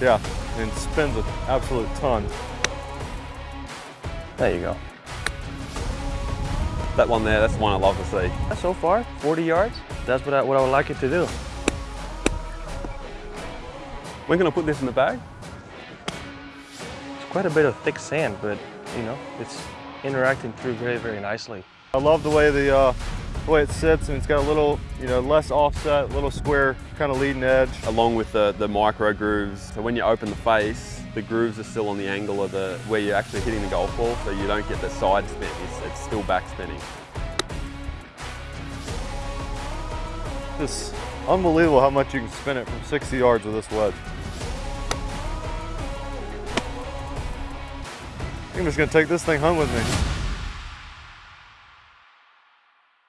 Yeah, and spins an absolute ton. There you go. That one there, that's the one I love to see. So far, 40 yards. That's what I, what I would like it to do. We're gonna put this in the bag. It's quite a bit of thick sand, but you know, it's interacting through very, very nicely. I love the way the, uh, the way it sits and it's got a little, you know, less offset, little square kind of leading edge. Along with the, the micro grooves. So when you open the face, the grooves are still on the angle of the, where you're actually hitting the golf ball, so you don't get the side spin, it's, it's still back spinning. It's unbelievable how much you can spin it from 60 yards with this wedge. I'm just gonna take this thing home with me.